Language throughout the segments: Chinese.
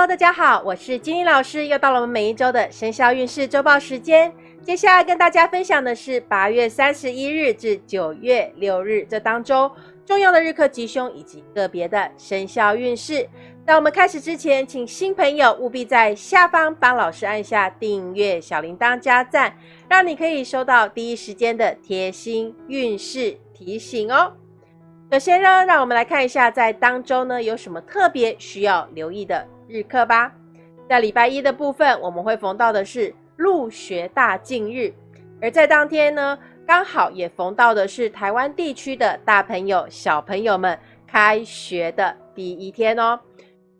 Hello，大家好，我是金玲老师，又到了我们每一周的生肖运势周报时间。接下来跟大家分享的是八月三十一日至九月六日这当中重要的日课吉凶以及个别的生肖运势。在我们开始之前，请新朋友务必在下方帮老师按下订阅、小铃铛加赞，让你可以收到第一时间的贴心运势提醒哦。首先呢，让我们来看一下在当周呢有什么特别需要留意的日课吧。在礼拜一的部分，我们会逢到的是。入学大进日，而在当天呢，刚好也逢到的是台湾地区的大朋友、小朋友们开学的第一天哦。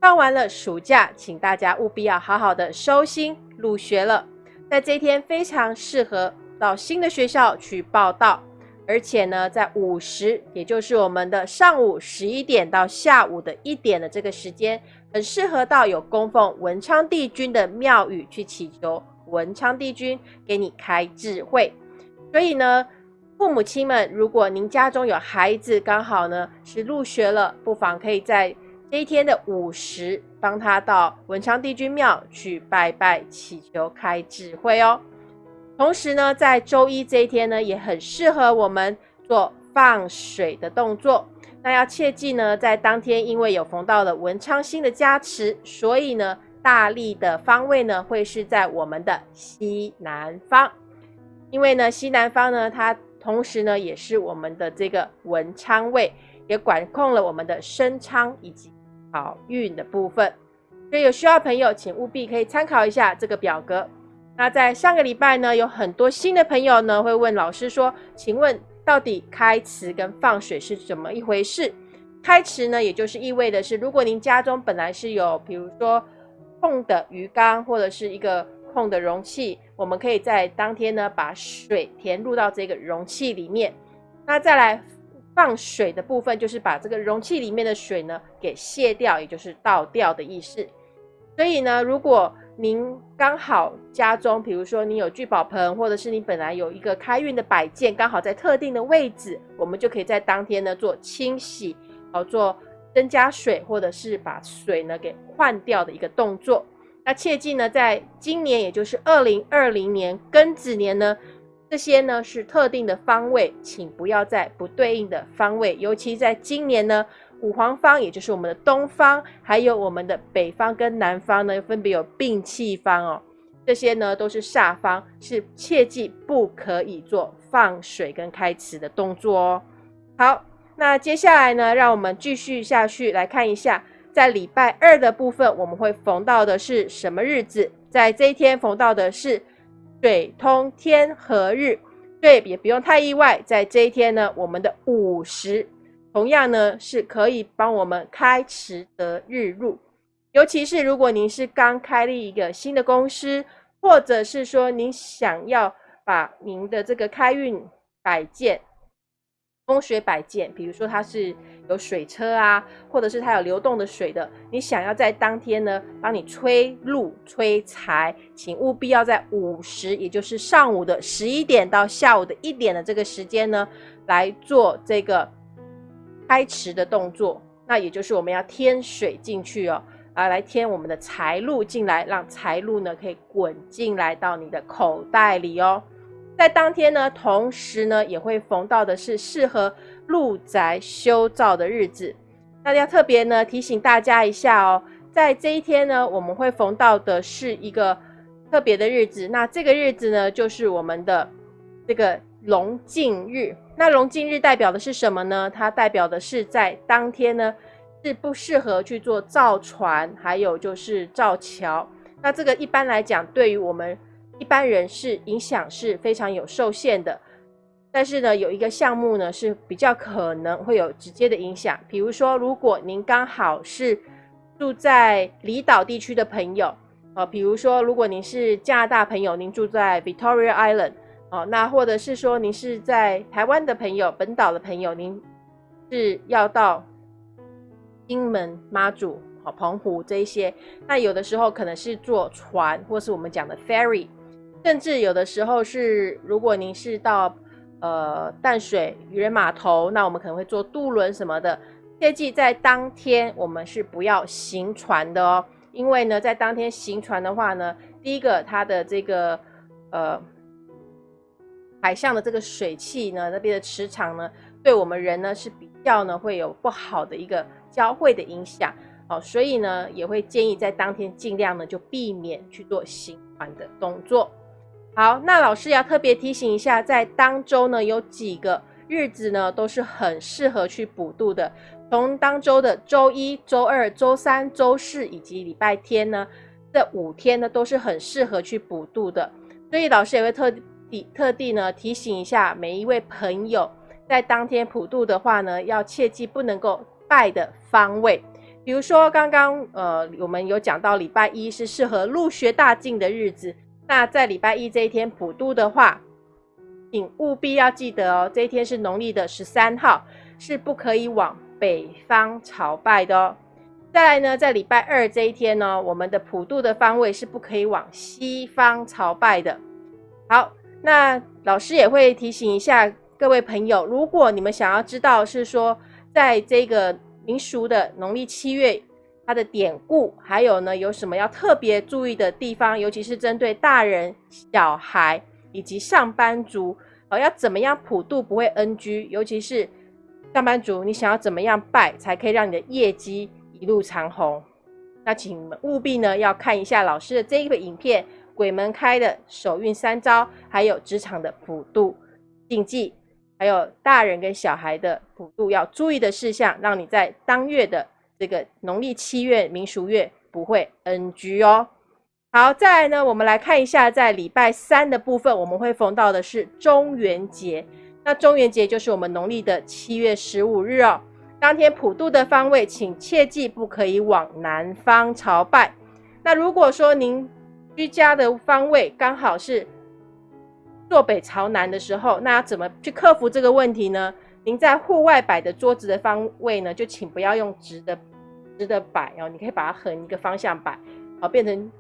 放完了暑假，请大家务必要好好的收心入学了。在这一天非常适合到新的学校去报到，而且呢，在午时，也就是我们的上午十一点到下午的一点的这个时间，很适合到有供奉文昌帝君的庙宇去祈求。文昌帝君给你开智慧，所以呢，父母亲们，如果您家中有孩子，刚好呢是入学了，不妨可以在这一天的午时，帮他到文昌帝君庙去拜拜，祈求开智慧哦。同时呢，在周一这一天呢，也很适合我们做放水的动作。那要切记呢，在当天因为有逢到了文昌星的加持，所以呢。大力的方位呢，会是在我们的西南方，因为呢，西南方呢，它同时呢，也是我们的这个文昌位，也管控了我们的升昌以及好运的部分。所以有需要朋友，请务必可以参考一下这个表格。那在上个礼拜呢，有很多新的朋友呢，会问老师说：“请问到底开池跟放水是怎么一回事？”开池呢，也就是意味的是，如果您家中本来是有，比如说。空的鱼缸或者是一个空的容器，我们可以在当天呢把水填入到这个容器里面。那再来放水的部分，就是把这个容器里面的水呢给卸掉，也就是倒掉的意思。所以呢，如果您刚好家中，比如说你有聚宝盆，或者是你本来有一个开运的摆件，刚好在特定的位置，我们就可以在当天呢做清洗，好做。增加水，或者是把水呢给换掉的一个动作。那切记呢，在今年，也就是二零二零年庚子年呢，这些呢是特定的方位，请不要在不对应的方位。尤其在今年呢，五黄方，也就是我们的东方，还有我们的北方跟南方呢，分别有病气方哦。这些呢都是煞方，是切记不可以做放水跟开池的动作哦。好。那接下来呢，让我们继续下去来看一下，在礼拜二的部分，我们会逢到的是什么日子？在这一天逢到的是水通天和日，对，也不用太意外。在这一天呢，我们的午时同样呢是可以帮我们开池得日入，尤其是如果您是刚开立一个新的公司，或者是说您想要把您的这个开运摆件。风水摆件，比如说它是有水车啊，或者是它有流动的水的，你想要在当天呢帮你催路催财，请务必要在午时，也就是上午的十一点到下午的一点的这个时间呢来做这个开池的动作。那也就是我们要添水进去哦，啊，来添我们的财路进来，让财路呢可以滚进来到你的口袋里哦。在当天呢，同时呢，也会逢到的是适合入宅修造的日子。大家特别呢提醒大家一下哦，在这一天呢，我们会逢到的是一个特别的日子。那这个日子呢，就是我们的这个龙镜日。那龙镜日代表的是什么呢？它代表的是在当天呢，是不适合去做造船，还有就是造桥。那这个一般来讲，对于我们。一般人是影响是非常有受限的，但是呢，有一个项目呢是比较可能会有直接的影响。比如说，如果您刚好是住在离岛地区的朋友，呃，比如说如果您是加拿大朋友，您住在 Victoria Island，哦，那或者是说您是在台湾的朋友，本岛的朋友，您是要到金门、妈祖、好澎湖这一些，那有的时候可能是坐船，或是我们讲的 ferry。甚至有的时候是，如果您是到呃淡水渔人码头，那我们可能会坐渡轮什么的。切记在当天我们是不要行船的哦。因为呢，在当天行船的话呢，第一个它的这个呃海象的这个水汽呢，那边的磁场呢，对我们人呢是比较呢会有不好的一个交汇的影响，哦，所以呢也会建议在当天尽量呢就避免去做行船的动作。好，那老师要特别提醒一下，在当周呢有几个日子呢都是很适合去补度的。从当周的周一、周二、周三、周四以及礼拜天呢，这五天呢都是很适合去补度的。所以老师也会特地特地呢提醒一下每一位朋友，在当天普渡的话呢，要切记不能够拜的方位。比如说刚刚呃我们有讲到礼拜一是适合入学大进的日子，那在礼拜一这一天普渡的话，请务必要记得哦，这一天是农历的十三号，是不可以往。北方朝拜的哦，再来呢，在礼拜二这一天呢，我们的普渡的方位是不可以往西方朝拜的。好，那老师也会提醒一下各位朋友，如果你们想要知道是说，在这个民俗的农历七月，它的典故，还有呢有什么要特别注意的地方，尤其是针对大人、小孩以及上班族，哦，要怎么样普渡不会 NG，尤其是。上班族，你想要怎么样拜才可以让你的业绩一路长虹？那请务必呢要看一下老师的这一个影片，鬼门开的手运三招，还有职场的普渡禁忌，还有大人跟小孩的普渡要注意的事项，让你在当月的这个农历七月民俗月不会 NG 哦。好，再来呢，我们来看一下在礼拜三的部分，我们会逢到的是中元节。那中元节就是我们农历的七月十五日哦。当天普渡的方位，请切记不可以往南方朝拜。那如果说您居家的方位刚好是坐北朝南的时候，那怎么去克服这个问题呢？您在户外摆的桌子的方位呢，就请不要用直的直的摆哦，你可以把它横一个方向摆，好变成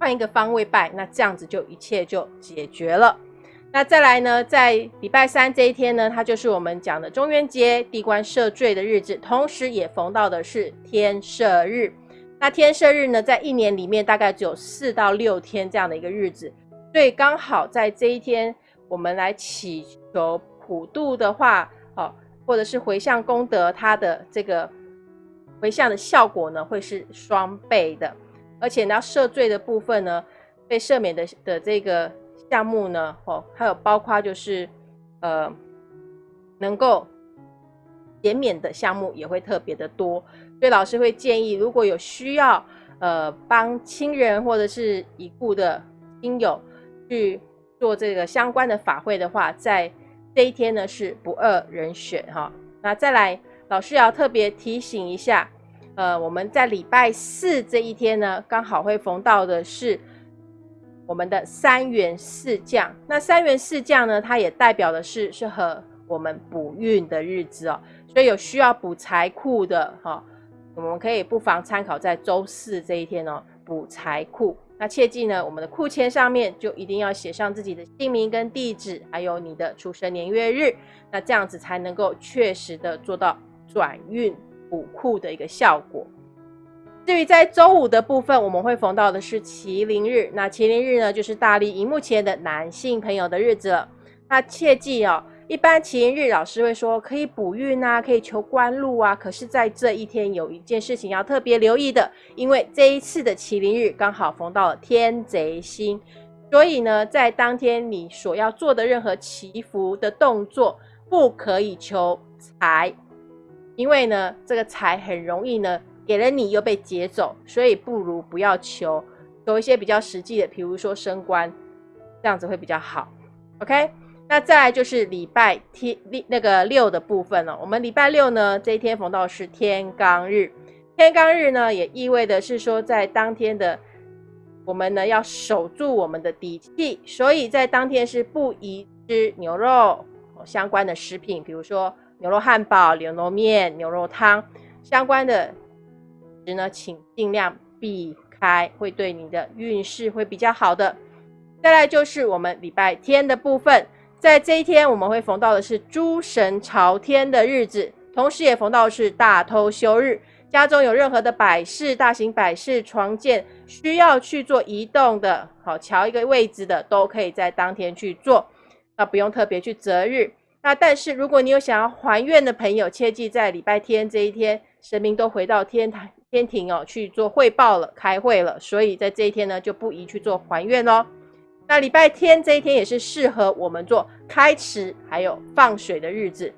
换一个方位摆，那这样子就一切就解决了。那再来呢，在礼拜三这一天呢，它就是我们讲的中元节地官赦罪的日子，同时也逢到的是天赦日。那天赦日呢，在一年里面大概只有四到六天这样的一个日子，所以刚好在这一天，我们来祈求普渡的话，哦，或者是回向功德，它的这个回向的效果呢，会是双倍的，而且呢，赦罪的部分呢，被赦免的的这个。项目呢，哦，还有包括就是，呃，能够减免的项目也会特别的多，所以老师会建议，如果有需要，呃，帮亲人或者是已故的亲友去做这个相关的法会的话，在这一天呢是不二人选哈。那再来，老师要特别提醒一下，呃，我们在礼拜四这一天呢，刚好会逢到的是。我们的三元四将，那三元四将呢？它也代表的是适合我们补运的日子哦。所以有需要补财库的哈，我们可以不妨参考在周四这一天哦，补财库。那切记呢，我们的库签上面就一定要写上自己的姓名跟地址，还有你的出生年月日，那这样子才能够确实的做到转运补库的一个效果。至于在周五的部分，我们会逢到的是麒麟日。那麒麟日呢，就是大力荧幕前的男性朋友的日子了。那切记哦，一般麒麟日老师会说可以补运啊，可以求官禄啊。可是，在这一天有一件事情要特别留意的，因为这一次的麒麟日刚好逢到了天贼星，所以呢，在当天你所要做的任何祈福的动作，不可以求财，因为呢，这个财很容易呢。给了你又被劫走，所以不如不要求，求一些比较实际的，比如说升官，这样子会比较好。OK，那再来就是礼拜天那个六的部分了。我们礼拜六呢，这一天逢到是天罡日，天罡日呢也意味的是说，在当天的我们呢要守住我们的底气，所以在当天是不宜吃牛肉相关的食品，比如说牛肉汉堡、牛肉面、牛肉汤相关的。呢，请尽量避开，会对你的运势会比较好的。再来就是我们礼拜天的部分，在这一天我们会逢到的是诸神朝天的日子，同时也逢到是大偷休日。家中有任何的摆饰、大型摆饰、床垫需要去做移动的，好调一个位置的，都可以在当天去做，那不用特别去择日。那但是如果你有想要还愿的朋友，切记在礼拜天这一天，神明都回到天台天庭哦去做汇报了、开会了，所以在这一天呢就不宜去做还愿哦。那礼拜天这一天也是适合我们做开池还有放水的日子。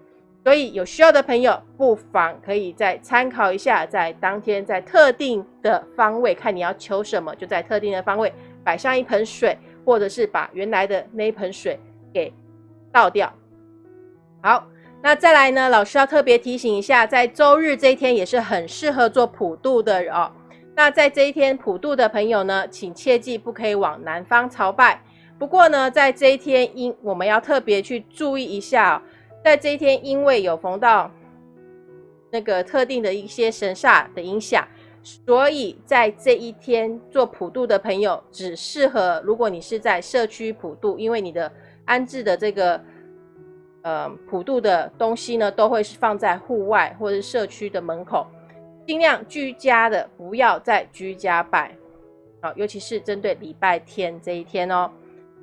所以有需要的朋友，不妨可以再参考一下，在当天在特定的方位，看你要求什么，就在特定的方位摆上一盆水，或者是把原来的那一盆水给倒掉。好，那再来呢，老师要特别提醒一下，在周日这一天也是很适合做普渡的哦。那在这一天普渡的朋友呢，请切记不可以往南方朝拜。不过呢，在这一天应我们要特别去注意一下哦。在这一天，因为有逢到那个特定的一些神煞的影响，所以在这一天做普渡的朋友，只适合如果你是在社区普渡，因为你的安置的这个呃普渡的东西呢，都会是放在户外或者社区的门口，尽量居家的不要在居家拜，好，尤其是针对礼拜天这一天哦。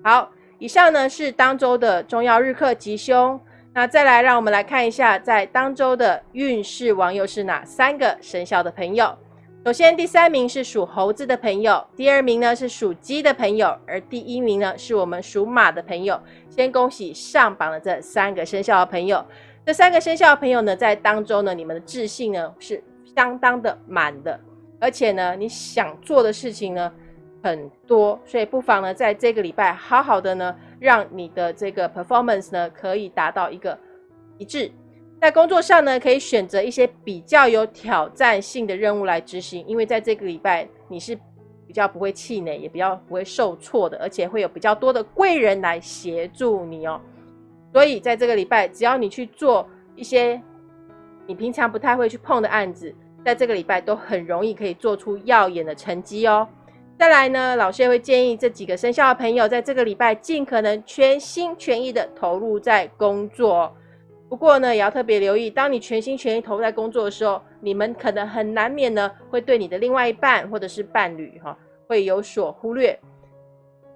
好，以上呢是当周的重要日课吉凶。那再来，让我们来看一下，在当周的运势王又是哪三个生肖的朋友？首先，第三名是属猴子的朋友，第二名呢是属鸡的朋友，而第一名呢是我们属马的朋友。先恭喜上榜的这三个生肖的朋友。这三个生肖的朋友呢，在当周呢，你们的自信呢是相当的满的，而且呢，你想做的事情呢很多，所以不妨呢，在这个礼拜好好的呢。让你的这个 performance 呢可以达到一个一致，在工作上呢可以选择一些比较有挑战性的任务来执行，因为在这个礼拜你是比较不会气馁，也比较不会受挫的，而且会有比较多的贵人来协助你哦。所以在这个礼拜，只要你去做一些你平常不太会去碰的案子，在这个礼拜都很容易可以做出耀眼的成绩哦。再来呢，老师也会建议这几个生肖的朋友，在这个礼拜尽可能全心全意的投入在工作。不过呢，也要特别留意，当你全心全意投入在工作的时候，你们可能很难免呢，会对你的另外一半或者是伴侣哈，会有所忽略。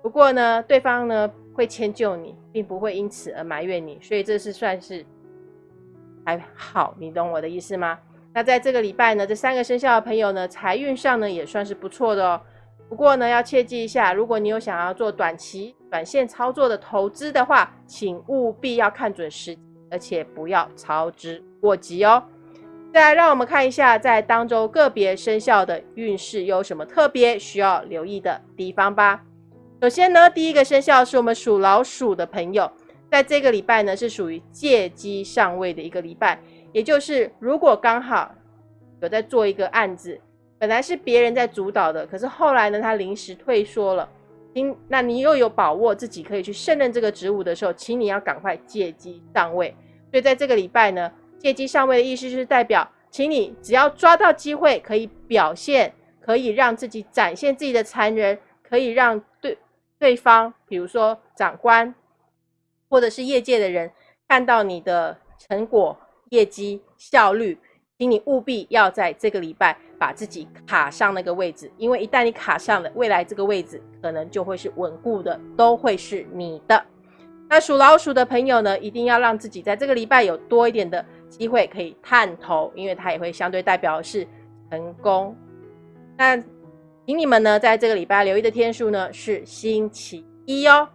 不过呢，对方呢会迁就你，并不会因此而埋怨你，所以这是算是还好，你懂我的意思吗？那在这个礼拜呢，这三个生肖的朋友呢，财运上呢也算是不错的哦。不过呢，要切记一下，如果你有想要做短期、短线操作的投资的话，请务必要看准时，而且不要操之过急哦。再来，让我们看一下在当周个别生肖的运势有什么特别需要留意的地方吧。首先呢，第一个生肖是我们属老鼠的朋友，在这个礼拜呢是属于借机上位的一个礼拜，也就是如果刚好有在做一个案子。本来是别人在主导的，可是后来呢，他临时退缩了。今那你又有把握自己可以去胜任这个职务的时候，请你要赶快借机上位。所以在这个礼拜呢，借机上位的意思就是代表，请你只要抓到机会，可以表现，可以让自己展现自己的才能，可以让对对方，比如说长官或者是业界的人看到你的成果、业绩、效率，请你务必要在这个礼拜。把自己卡上那个位置，因为一旦你卡上了，未来这个位置可能就会是稳固的，都会是你的。那属老鼠的朋友呢，一定要让自己在这个礼拜有多一点的机会可以探头，因为它也会相对代表是成功。那请你们呢，在这个礼拜留意的天数呢是星期一哦。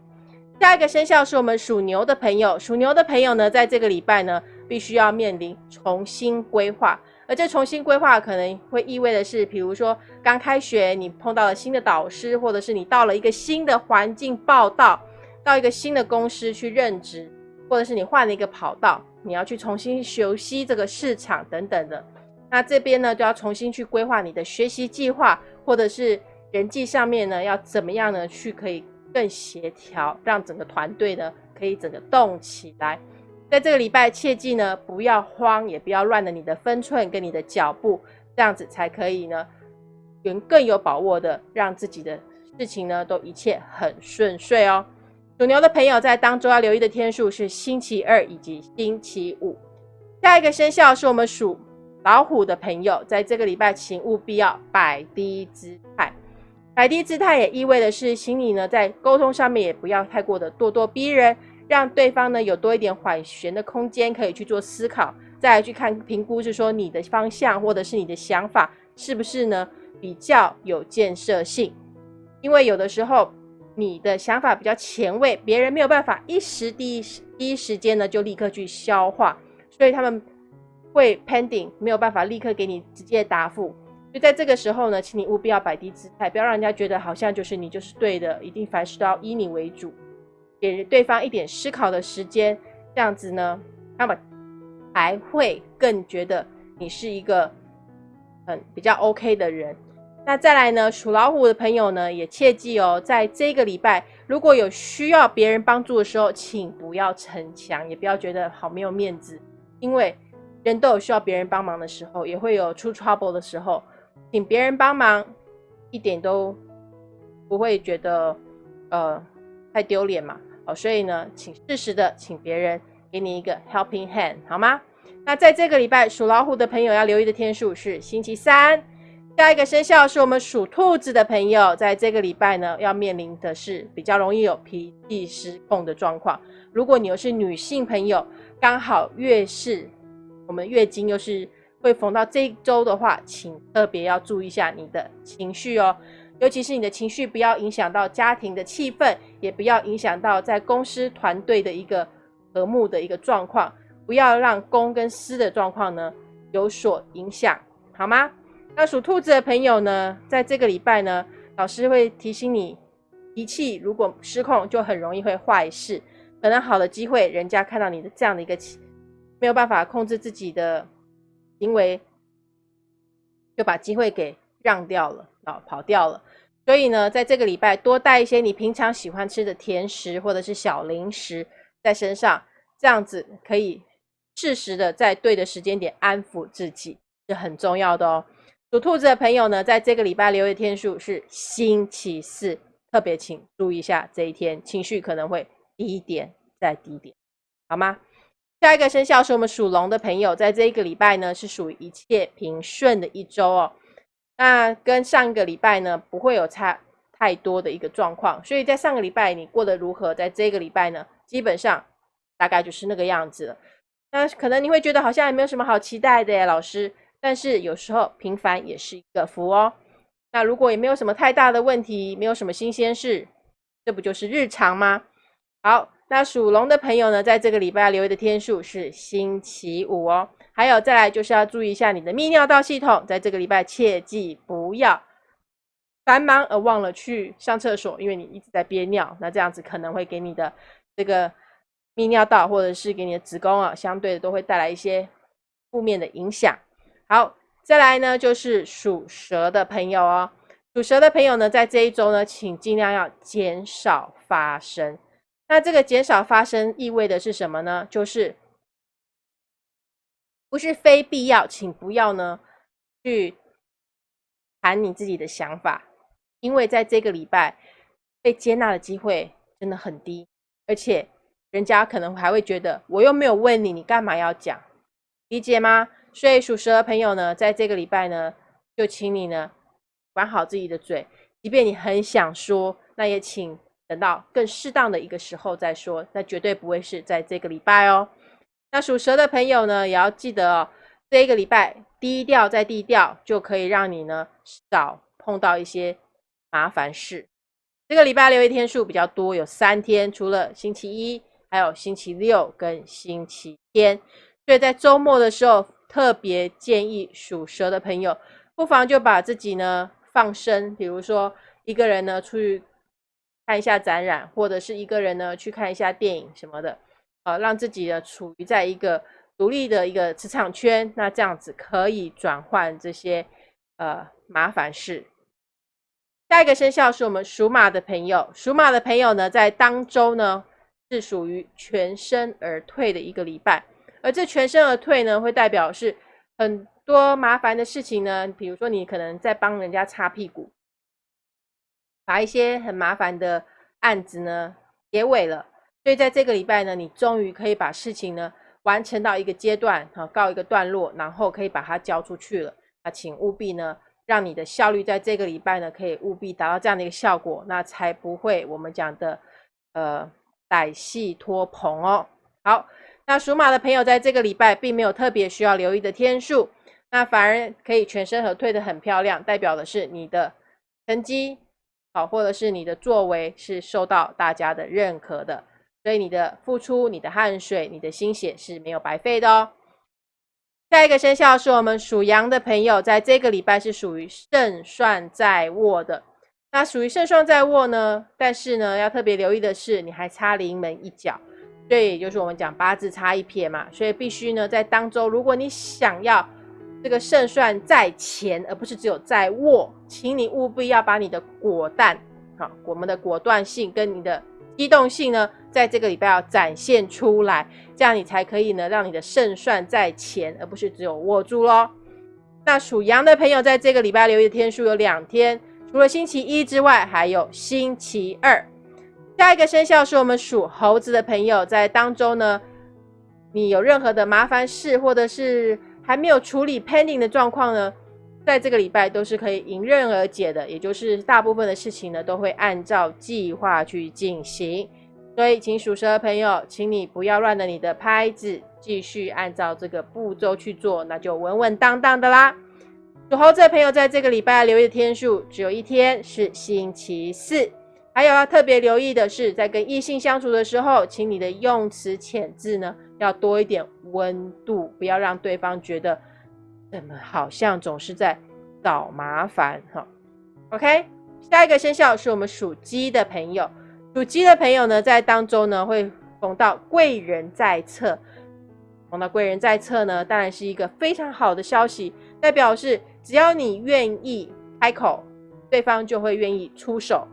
下一个生肖是我们属牛的朋友，属牛的朋友呢，在这个礼拜呢，必须要面临重新规划。而这重新规划可能会意味的是，比如说刚开学，你碰到了新的导师，或者是你到了一个新的环境报道，到一个新的公司去任职，或者是你换了一个跑道，你要去重新熟悉这个市场等等的。那这边呢，就要重新去规划你的学习计划，或者是人际上面呢，要怎么样呢，去可以更协调，让整个团队呢可以整个动起来。在这个礼拜，切记呢，不要慌，也不要乱了你的分寸跟你的脚步，这样子才可以呢，有更有把握的让自己的事情呢都一切很顺遂哦。属牛的朋友在当周要留意的天数是星期二以及星期五。下一个生肖是我们属老虎的朋友，在这个礼拜，请务必要摆低姿态。摆低姿态也意味的是，请你呢在沟通上面也不要太过的咄咄逼人，让对方呢有多一点缓旋的空间，可以去做思考，再来去看评估，是说你的方向或者是你的想法是不是呢比较有建设性。因为有的时候你的想法比较前卫，别人没有办法一时第一第一时间呢就立刻去消化，所以他们会 pending 没有办法立刻给你直接答复。就在这个时候呢，请你务必要摆低姿态，不要让人家觉得好像就是你就是对的，一定凡事都要以你为主，给对方一点思考的时间，这样子呢，他们还会更觉得你是一个很比较 OK 的人。那再来呢，属老虎的朋友呢，也切记哦，在这个礼拜如果有需要别人帮助的时候，请不要逞强，也不要觉得好没有面子，因为人都有需要别人帮忙的时候，也会有出 trouble 的时候。请别人帮忙，一点都不会觉得呃太丢脸嘛。哦，所以呢，请适时的请别人给你一个 helping hand，好吗？那在这个礼拜属老虎的朋友要留意的天数是星期三。下一个生肖是我们属兔子的朋友，在这个礼拜呢要面临的是比较容易有脾气失控的状况。如果你又是女性朋友，刚好月事，我们月经又是。会逢到这一周的话，请特别要注意一下你的情绪哦，尤其是你的情绪不要影响到家庭的气氛，也不要影响到在公司团队的一个和睦的一个状况，不要让公跟私的状况呢有所影响，好吗？那属兔子的朋友呢，在这个礼拜呢，老师会提醒你，脾气如果失控，就很容易会坏事，可能好的机会，人家看到你的这样的一个没有办法控制自己的。行为就把机会给让掉了啊，跑掉了。所以呢，在这个礼拜多带一些你平常喜欢吃的甜食或者是小零食在身上，这样子可以适时的在对的时间点安抚自己，是很重要的哦。属兔子的朋友呢，在这个礼拜留的天数是星期四，特别请注意一下这一天情绪可能会低一点再低点，好吗？下一个生肖是我们属龙的朋友，在这一个礼拜呢，是属于一切平顺的一周哦。那跟上个礼拜呢，不会有差太多的一个状况。所以在上个礼拜你过得如何，在这个礼拜呢，基本上大概就是那个样子了。那可能你会觉得好像也没有什么好期待的耶，老师。但是有时候平凡也是一个福哦。那如果也没有什么太大的问题，没有什么新鲜事，这不就是日常吗？好。那属龙的朋友呢，在这个礼拜留意的天数是星期五哦。还有再来就是要注意一下你的泌尿道系统，在这个礼拜切记不要繁忙而忘了去上厕所，因为你一直在憋尿，那这样子可能会给你的这个泌尿道或者是给你的子宫啊，相对的都会带来一些负面的影响。好，再来呢就是属蛇的朋友哦，属蛇的朋友呢，在这一周呢，请尽量要减少发生。那这个减少发生意味的是什么呢？就是不是非必要，请不要呢去谈你自己的想法，因为在这个礼拜被接纳的机会真的很低，而且人家可能还会觉得我又没有问你，你干嘛要讲？理解吗？所以属蛇的朋友呢，在这个礼拜呢，就请你呢管好自己的嘴，即便你很想说，那也请。等到更适当的一个时候再说，那绝对不会是在这个礼拜哦。那属蛇的朋友呢，也要记得哦，这一个礼拜低调再低调，就可以让你呢少碰到一些麻烦事。这个礼拜留一天数比较多，有三天，除了星期一，还有星期六跟星期天。所以在周末的时候，特别建议属蛇的朋友，不妨就把自己呢放生，比如说一个人呢出去。看一下展览，或者是一个人呢去看一下电影什么的，呃，让自己呢处于在一个独立的一个磁场圈，那这样子可以转换这些呃麻烦事。下一个生肖是我们属马的朋友，属马的朋友呢在当周呢是属于全身而退的一个礼拜，而这全身而退呢会代表是很多麻烦的事情呢，比如说你可能在帮人家擦屁股。把一些很麻烦的案子呢结尾了，所以在这个礼拜呢，你终于可以把事情呢完成到一个阶段，哈，告一个段落，然后可以把它交出去了。那请务必呢，让你的效率在这个礼拜呢，可以务必达到这样的一个效果，那才不会我们讲的呃歹戏拖棚哦。好，那属马的朋友在这个礼拜并没有特别需要留意的天数，那反而可以全身而退的很漂亮，代表的是你的成绩好，或者是你的作为是受到大家的认可的。所以你的付出、你的汗水、你的心血是没有白费的哦。下一个生肖是我们属羊的朋友，在这个礼拜是属于胜算在握的。那属于胜算在握呢，但是呢，要特别留意的是，你还差临门一脚，所以就是我们讲八字差一撇嘛。所以必须呢，在当周，如果你想要这个胜算在前，而不是只有在握，请你务必要把你的果断，好，我们的果断性跟你的。机动性呢，在这个礼拜要展现出来，这样你才可以呢，让你的胜算在前，而不是只有握住咯。那属羊的朋友，在这个礼拜留意的天数有两天，除了星期一之外，还有星期二。下一个生肖是我们属猴子的朋友，在当中呢，你有任何的麻烦事，或者是还没有处理 pending 的状况呢？在这个礼拜都是可以迎刃而解的，也就是大部分的事情呢都会按照计划去进行。所以，请属蛇的朋友，请你不要乱了你的拍子，继续按照这个步骤去做，那就稳稳当当的啦。属猴子的朋友，在这个礼拜留意的天数只有一天，是星期四。还有要特别留意的是，在跟异性相处的时候，请你的用词遣字呢要多一点温度，不要让对方觉得。怎么好像总是在找麻烦哈？OK，下一个生肖是我们属鸡的朋友。属鸡的朋友呢，在当中呢会逢到贵人在侧。逢到贵人在侧呢，当然是一个非常好的消息，代表是只要你愿意开口，对方就会愿意出手。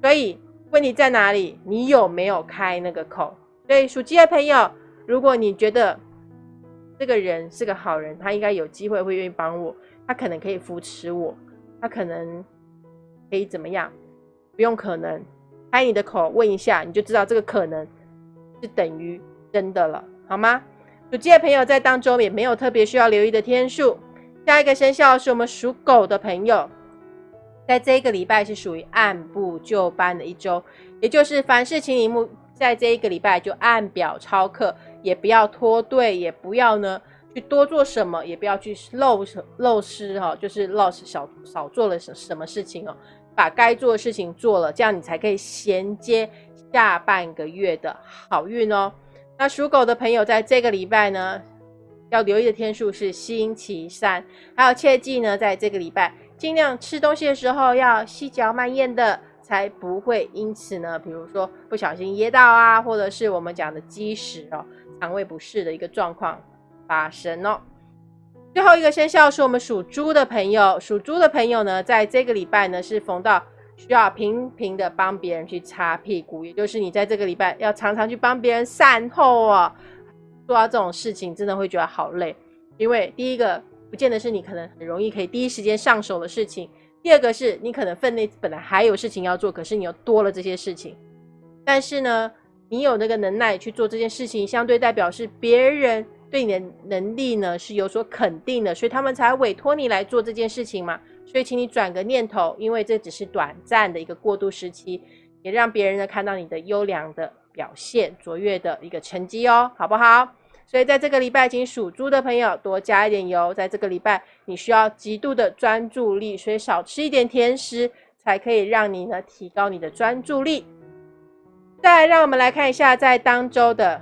所以问题在哪里？你有没有开那个口？所以属鸡的朋友，如果你觉得，这个人是个好人，他应该有机会会愿意帮我，他可能可以扶持我，他可能可以怎么样？不用可能，开你的口问一下，你就知道这个可能是等于真的了，好吗？属鸡的朋友在当中也没有特别需要留意的天数。下一个生肖是我们属狗的朋友，在这一个礼拜是属于按部就班的一周，也就是凡事请你目在这一个礼拜就按表操课。也不要拖队，也不要呢去多做什么，也不要去漏漏失哈，就是漏少少做了什什么事情哦，把该做的事情做了，这样你才可以衔接下半个月的好运哦。那属狗的朋友在这个礼拜呢，要留意的天数是星期三，还有切记呢，在这个礼拜尽量吃东西的时候要细嚼慢咽的，才不会因此呢，比如说不小心噎到啊，或者是我们讲的积食哦。肠胃不适的一个状况发生哦。最后一个生肖是我们属猪的朋友，属猪的朋友呢，在这个礼拜呢是逢到需要频频的帮别人去擦屁股，也就是你在这个礼拜要常常去帮别人善后啊。做到这种事情真的会觉得好累，因为第一个不见得是你可能很容易可以第一时间上手的事情，第二个是你可能分内本来还有事情要做，可是你又多了这些事情，但是呢。你有那个能耐去做这件事情，相对代表是别人对你的能力呢是有所肯定的，所以他们才委托你来做这件事情嘛。所以，请你转个念头，因为这只是短暂的一个过渡时期，也让别人呢看到你的优良的表现、卓越的一个成绩哦，好不好？所以，在这个礼拜，请属猪的朋友多加一点油。在这个礼拜，你需要极度的专注力，所以少吃一点甜食，才可以让你呢提高你的专注力。再，让我们来看一下，在当周的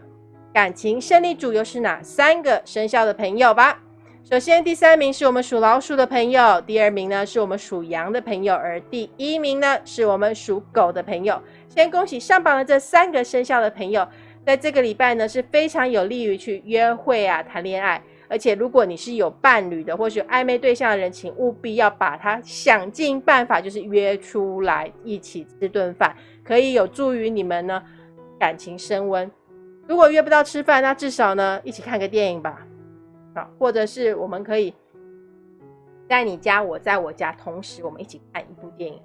感情胜利组又是哪三个生肖的朋友吧。首先，第三名是我们属老鼠的朋友，第二名呢是我们属羊的朋友，而第一名呢是我们属狗的朋友。先恭喜上榜的这三个生肖的朋友，在这个礼拜呢是非常有利于去约会啊、谈恋爱。而且，如果你是有伴侣的，或是有暧昧对象的人，请务必要把他想尽办法，就是约出来一起吃顿饭。可以有助于你们呢感情升温。如果约不到吃饭，那至少呢一起看个电影吧，啊，或者是我们可以在你家，我在我家，同时我们一起看一部电影，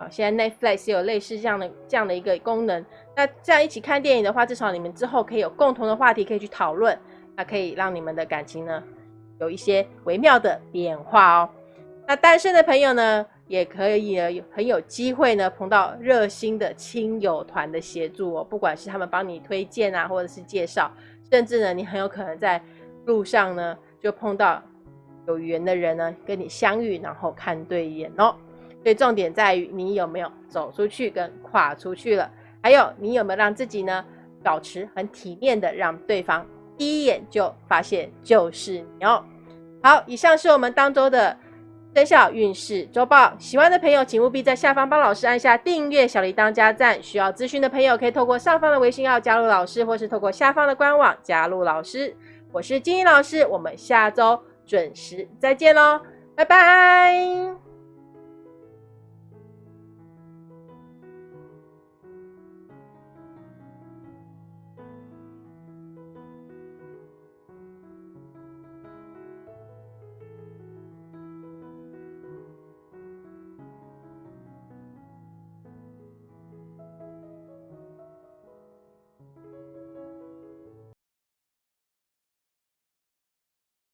啊，现在 Netflix 有类似这样的这样的一个功能。那这样一起看电影的话，至少你们之后可以有共同的话题可以去讨论，那可以让你们的感情呢有一些微妙的变化哦。那单身的朋友呢，也可以很有机会呢碰到热心的亲友团的协助哦，不管是他们帮你推荐啊，或者是介绍，甚至呢，你很有可能在路上呢就碰到有缘的人呢跟你相遇，然后看对眼哦。所以重点在于你有没有走出去跟跨出去了，还有你有没有让自己呢保持很体面的，让对方第一眼就发现就是你哦。好，以上是我们当周的。生肖运势周报，喜欢的朋友请务必在下方帮老师按下订阅、小铃铛加赞。需要咨询的朋友可以透过上方的微信号加入老师，或是透过下方的官网加入老师。我是金英老师，我们下周准时再见喽，拜拜。